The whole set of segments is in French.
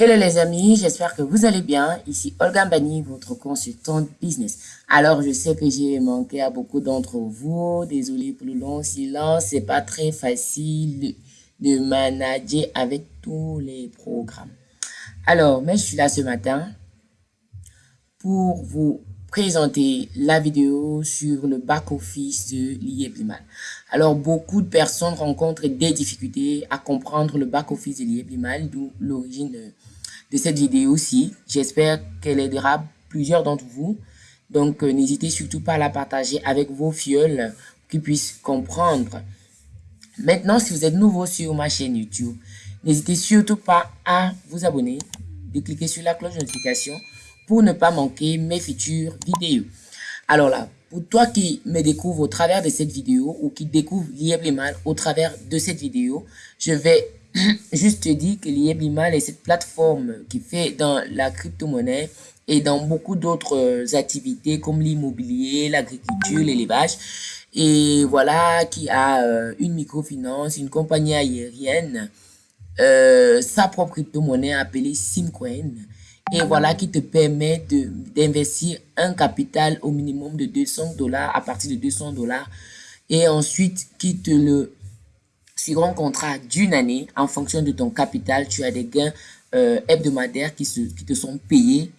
Hello les amis, j'espère que vous allez bien. Ici Olga Bani, votre consultante business. Alors, je sais que j'ai manqué à beaucoup d'entre vous. Désolé pour le long silence. C'est pas très facile de manager avec tous les programmes. Alors, mais je suis là ce matin pour vous présenter la vidéo sur le back-office de l'IEBLIMAL. Alors, beaucoup de personnes rencontrent des difficultés à comprendre le back-office de l'IEBLIMAL, d'où l'origine de, cette vidéo-ci. J'espère qu'elle aidera plusieurs d'entre vous. Donc, euh, n'hésitez surtout pas à la partager avec vos fioles qu'ils puissent comprendre. Maintenant, si vous êtes nouveau sur ma chaîne YouTube, n'hésitez surtout pas à vous abonner, de cliquer sur la cloche de notification pour ne pas manquer mes futures vidéos. Alors là, pour toi qui me découvre au travers de cette vidéo ou qui découvre Lieblimal au travers de cette vidéo, je vais juste te dire que Lieblimal est cette plateforme qui fait dans la crypto-monnaie et dans beaucoup d'autres euh, activités comme l'immobilier, l'agriculture, l'élevage. Et voilà, qui a euh, une microfinance, une compagnie aérienne, euh, sa propre crypto-monnaie appelée Simcoin et voilà qui te permet d'investir un capital au minimum de 200 dollars à partir de 200 dollars. Et ensuite qui te le sur un contrat d'une année en fonction de ton capital tu as des gains euh, hebdomadaires qui, se, qui te sont payés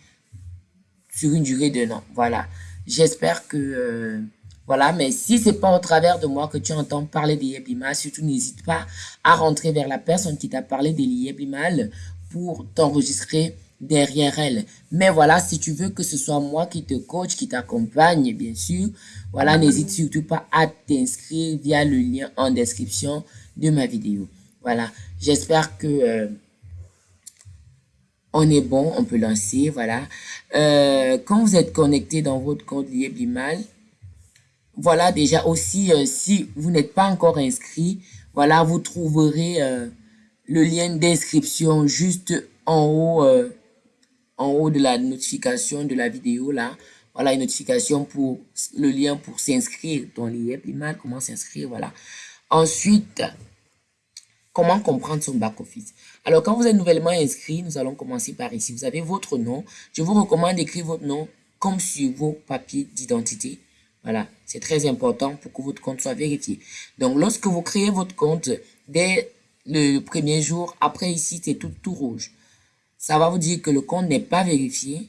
sur une durée d'un an. Voilà. J'espère que euh, voilà, mais si c'est pas au travers de moi que tu entends parler des Yeblimal, surtout n'hésite pas à rentrer vers la personne qui t'a parlé des Yeblimal pour t'enregistrer derrière elle. Mais voilà, si tu veux que ce soit moi qui te coach, qui t'accompagne, bien sûr, voilà, n'hésite surtout pas à t'inscrire via le lien en description de ma vidéo. Voilà, j'espère que euh, on est bon, on peut lancer, voilà. Euh, quand vous êtes connecté dans votre compte Lieblimal, voilà, déjà aussi, euh, si vous n'êtes pas encore inscrit, voilà, vous trouverez le lien d'inscription juste en haut en haut de la notification de la vidéo là, voilà une notification pour le lien pour s'inscrire dans l'IEP comment s'inscrire, voilà. Ensuite, comment comprendre son back-office? Alors, quand vous êtes nouvellement inscrit, nous allons commencer par ici. Vous avez votre nom. Je vous recommande d'écrire votre nom comme sur vos papiers d'identité. Voilà, c'est très important pour que votre compte soit vérifié. Donc, lorsque vous créez votre compte, dès le premier jour, après ici, c'est tout, tout rouge ça va vous dire que le compte n'est pas vérifié.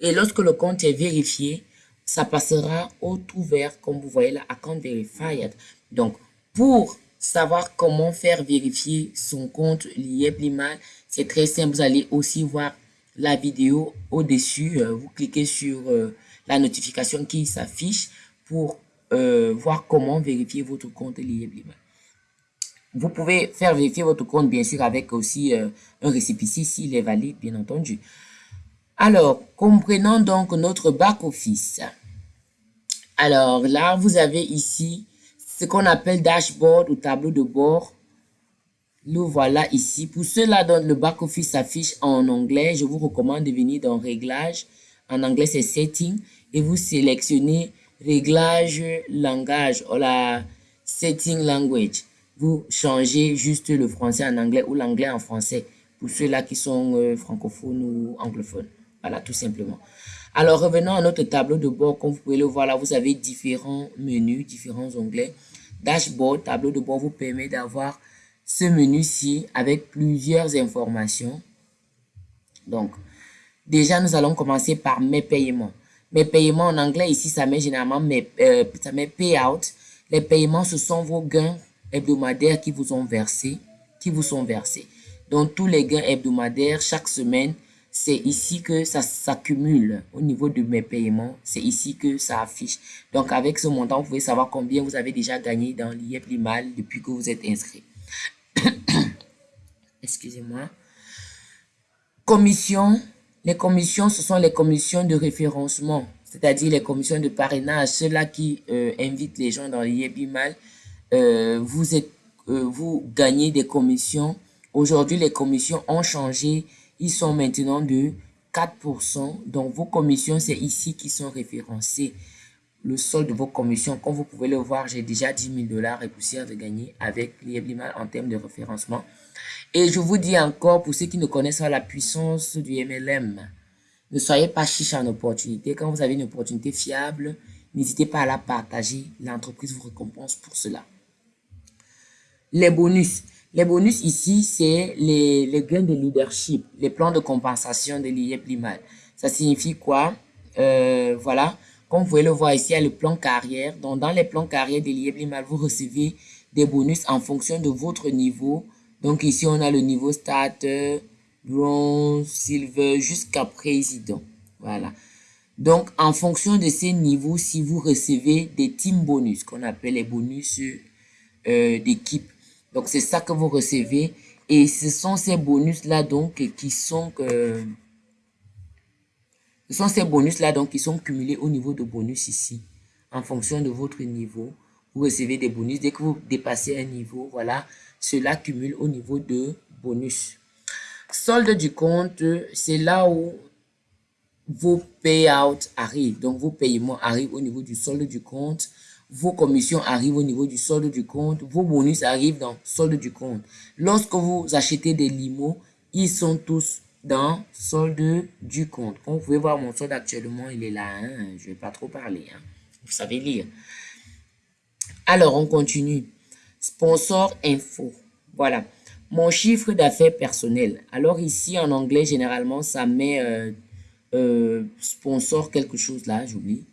Et lorsque le compte est vérifié, ça passera au tout vert, comme vous voyez là, Account Verified. Donc, pour savoir comment faire vérifier son compte mal, c'est très simple. Vous allez aussi voir la vidéo au-dessus. Euh, vous cliquez sur euh, la notification qui s'affiche pour euh, voir comment vérifier votre compte mal. Vous pouvez faire vérifier votre compte, bien sûr, avec aussi euh, un récépissé s'il est valide, bien entendu. Alors, comprenons donc notre back-office. Alors là, vous avez ici ce qu'on appelle dashboard ou tableau de bord. Nous voilà ici. Pour ceux-là dont le back-office s'affiche en anglais, je vous recommande de venir dans Réglages. En anglais, c'est Setting. Et vous sélectionnez Réglage langage ou la Setting Language vous changez juste le français en anglais ou l'anglais en français pour ceux-là qui sont euh, francophones ou anglophones. Voilà, tout simplement. Alors, revenons à notre tableau de bord. Comme vous pouvez le voir là, vous avez différents menus, différents onglets. Dashboard, tableau de bord vous permet d'avoir ce menu-ci avec plusieurs informations. Donc, déjà, nous allons commencer par mes paiements. Mes paiements en anglais, ici, ça met généralement mes, euh, ça met payout. Les paiements, ce sont vos gains hebdomadaires qui vous ont versé, qui vous sont versés. Donc, tous les gains hebdomadaires chaque semaine, c'est ici que ça s'accumule au niveau de mes paiements. C'est ici que ça affiche. Donc, avec ce montant, vous pouvez savoir combien vous avez déjà gagné dans l'IEP Limal depuis que vous êtes inscrit. Excusez-moi. Commission. Les commissions, ce sont les commissions de référencement, c'est-à-dire les commissions de parrainage, ceux-là qui euh, invitent les gens dans l'IEP Limal euh, euh, vous gagnez des commissions. Aujourd'hui, les commissions ont changé. Ils sont maintenant de 4%. Donc, vos commissions, c'est ici qui sont référencées. le solde de vos commissions. Comme vous pouvez le voir, j'ai déjà 10 000 dollars et poussière de gagner avec l'IEBLIMAL en termes de référencement. Et je vous dis encore, pour ceux qui ne connaissent pas la puissance du MLM, ne soyez pas chiche en opportunité. Quand vous avez une opportunité fiable, n'hésitez pas à la partager. L'entreprise vous récompense pour cela. Les bonus. Les bonus ici, c'est les, gains de leadership, les plans de compensation de l'IEBLIMAL. Ça signifie quoi? Euh, Voilà, comme vous pouvez le voir ici, il y a le plan carrière. Donc, dans les plans carrière de l'IEBLIMAL, vous recevez des bonus en fonction de votre niveau. Donc, ici, on a le niveau starter, bronze, silver, jusqu'à président. Voilà. Donc, en fonction de ces niveaux, si vous recevez des team bonus, qu'on appelle les bonus euh, d'équipe. Donc, c'est ça que vous recevez. Et ce sont ces bonus-là, donc, qui sont... Euh, ce sont ces bonus-là donc qui sont cumulés au niveau de bonus ici. En fonction de votre niveau, vous recevez des bonus. Dès que vous dépassez un niveau, voilà, cela cumule au niveau de bonus. Solde du compte, c'est là où vos payouts arrivent. Donc, vos paiements arrivent au niveau du solde du compte. Vos commissions arrivent au niveau du solde du compte. Vos bonus arrivent dans le solde du compte. Lorsque vous achetez des limos, ils sont tous dans solde du compte. Comme vous pouvez voir, mon solde actuellement, il est là. Hein. Je ne vais pas trop parler. Hein. Vous savez lire. Alors, on continue. Sponsor info. Voilà. Mon chiffre d'affaires personnel. Alors ici, en anglais, généralement, ça met euh, euh, sponsor quelque chose là, j'oublie.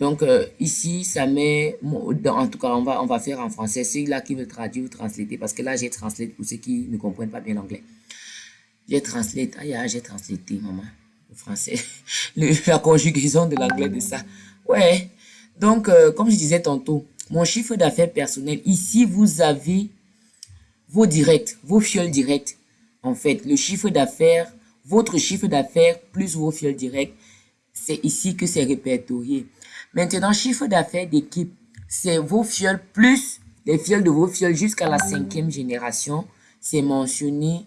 Donc euh, ici, ça met, en tout cas, on va, on va faire en français. C'est là qui veut traduire ou translater, parce que là, j'ai translate pour ceux qui ne comprennent pas bien l'anglais. J'ai translate. Ah, j'ai translaté, maman. Le français. la conjugaison de l'anglais de ça. Ouais. Donc, euh, comme je disais tantôt, mon chiffre d'affaires personnel, ici, vous avez vos directs, vos fioles directs. En fait, le chiffre d'affaires, votre chiffre d'affaires plus vos fioles directs, c'est ici que c'est répertorié. Maintenant, chiffre d'affaires d'équipe, c'est vos fioles plus les fioles de vos fioles jusqu'à la cinquième génération. C'est mentionné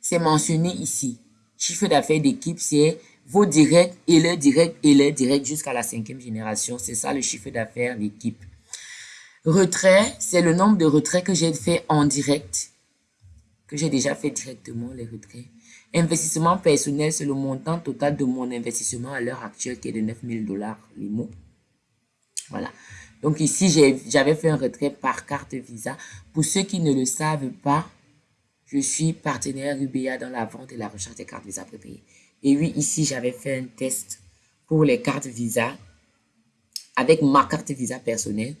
c'est mentionné ici. Chiffre d'affaires d'équipe, c'est vos directs et leurs directs et leurs directs jusqu'à la cinquième génération. C'est ça le chiffre d'affaires d'équipe. Retrait, c'est le nombre de retraits que j'ai fait en direct, que j'ai déjà fait directement les retraits. Investissement personnel, c'est le montant total de mon investissement à l'heure actuelle qui est de 9000 dollars, mots. Voilà. Donc ici, j'avais fait un retrait par carte Visa. Pour ceux qui ne le savent pas, je suis partenaire UBA dans la vente et la recherche des cartes Visa prépayées. Et oui, ici, j'avais fait un test pour les cartes Visa avec ma carte Visa personnelle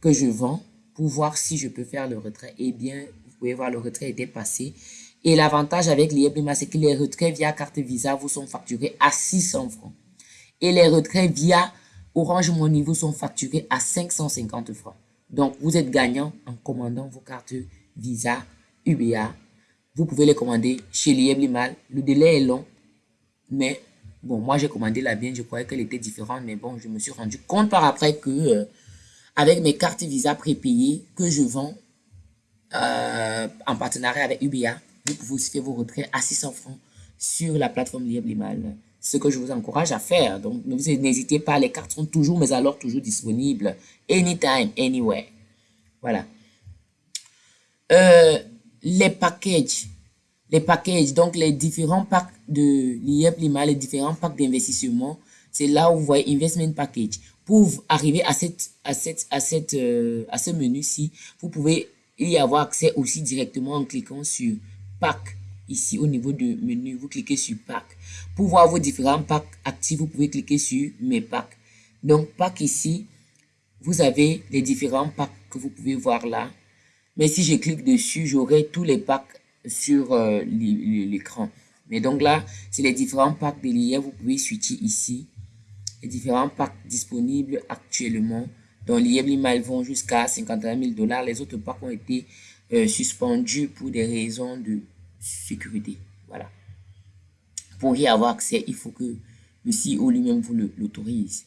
que je vends pour voir si je peux faire le retrait. Eh bien, vous pouvez voir, le retrait était passé. Et l'avantage avec l'IEBIMA, c'est que les retraits via carte Visa vous sont facturés à 600 francs. Et les retraits via Orange Money vous sont facturés à 550 francs. Donc, vous êtes gagnant en commandant vos cartes Visa, UBA vous pouvez les commander chez Liebli-Mal. Le délai est long, mais bon, moi j'ai commandé la bien, je croyais qu'elle était différente, mais bon, je me suis rendu compte par après que euh, avec mes cartes Visa prépayées que je vends euh, en partenariat avec UBA, vous pouvez aussi faire vos retraits à 600 francs sur la plateforme Liebli-Mal. Ce que je vous encourage à faire. Donc, n'hésitez pas, les cartes sont toujours, mais alors toujours disponibles. Anytime, anywhere. Voilà. Euh, les packages. Les packages, donc les différents packs de l'IEP Lima, les différents packs d'investissement, c'est là où vous voyez Investment Package. Pour arriver à, cette, à, cette, à, cette, euh, à ce menu-ci, vous pouvez y avoir accès aussi directement en cliquant sur Pack. Ici, au niveau du menu, vous cliquez sur Pack. Pour voir vos différents packs actifs, vous pouvez cliquer sur Mes packs. Donc, Pack ici, vous avez les différents packs que vous pouvez voir là. Mais si je clique dessus, j'aurai tous les packs sur euh, l'écran. Mais donc là, c'est les différents packs de l'IA. Vous pouvez switcher ici. Les différents packs disponibles actuellement. Dans l'IA, les vont jusqu'à 51 000 dollars. Les autres packs ont été euh, suspendus pour des raisons de sécurité. Voilà. Pour y avoir accès, il faut que le CEO lui-même vous l'autorise.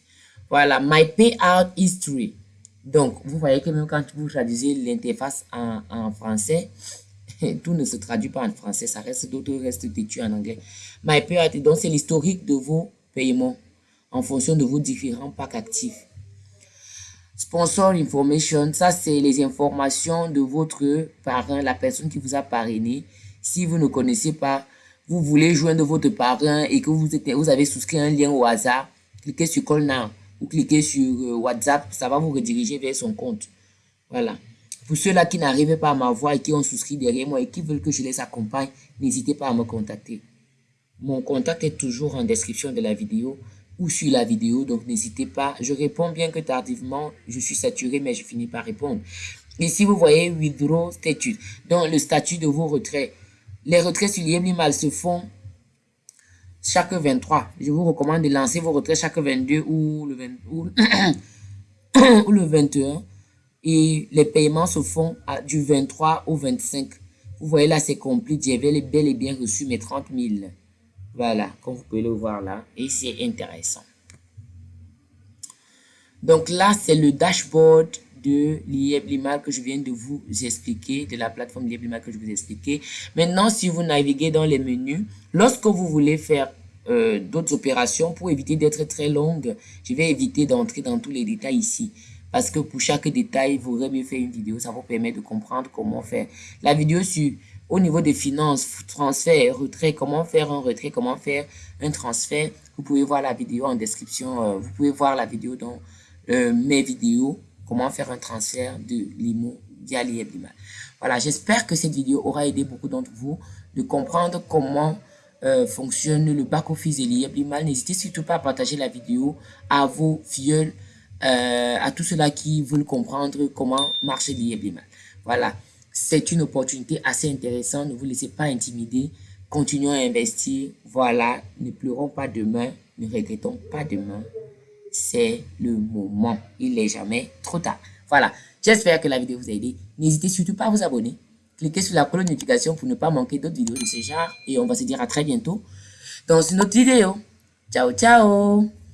Voilà, My Payout History. Donc, vous voyez que même quand vous traduisez l'interface en, français, tout ne se traduit pas en français, ça reste d'autres restent têtu en anglais. My donc c'est l'historique de vos paiements en fonction de vos différents packs actifs. Sponsor information, ça c'est les informations de votre parrain, la personne qui vous a parrainé. Si vous ne connaissez pas, vous voulez joindre votre parrain et que vous, êtes, vous avez souscrit un lien au hasard, cliquez sur Call Now ou cliquez sur euh, WhatsApp, ça va vous rediriger vers son compte. Voilà. Pour ceux-là qui n'arrivent pas à m'avoir et qui ont souscrit derrière moi et qui veulent que je les accompagne, n'hésitez pas à me contacter. Mon contact est toujours en description de la vidéo ou sur la vidéo, donc n'hésitez pas. Je réponds bien que tardivement, je suis saturé, mais je finis par répondre. Ici, vous voyez Withdraw Statute, donc le statut de vos retraits. Les retraits sur l'IMIMAL se font chaque 23. Je vous recommande de lancer vos retraits chaque 22 ou le, 20, ou, le 21. Et les paiements se font du 23 au 25. Vous voyez là, c'est complet. J'avais bel et bien reçu mes 30 000. Voilà, comme vous pouvez le voir là. Et c'est intéressant. Donc là, c'est le dashboard de l'IEBLIMA que je viens de vous expliquer, de la plateforme l'IEBLIMA que je vous ai expliqué. Maintenant, si vous naviguez dans les menus, lorsque vous voulez faire euh, d'autres opérations, pour éviter d'être très longue, je vais éviter d'entrer dans tous les détails ici. Parce que pour chaque détail, vous aurez mieux fait une vidéo. Ça vous permet de comprendre comment faire. La vidéo sur au niveau des finances, transfert, retrait, comment faire un retrait, comment faire un transfert. Vous pouvez voir la vidéo en description. Euh, vous pouvez voir la vidéo dans euh, mes vidéos comment faire un transfert de l'IMO via l'IEBLIMA. Voilà, j'espère que cette vidéo aura aidé beaucoup d'entre vous de comprendre comment euh, fonctionne le back-office de l'IEBLIMA. N'hésitez surtout pas à partager la vidéo à vos filleuls, euh, à tous ceux-là qui veulent comprendre comment marche l'IEBLIMA. Voilà, c'est une opportunité assez intéressante. Ne vous laissez pas intimider. Continuons à investir. Voilà, ne pleurons pas demain, ne regrettons pas demain c'est le moment. Il n'est jamais trop tard. Voilà, j'espère que la vidéo vous a aidé. N'hésitez surtout pas à vous abonner. Cliquez sur la cloche de notification pour ne pas manquer d'autres vidéos de ce genre. Et on va se dire à très bientôt dans une autre vidéo. Ciao, ciao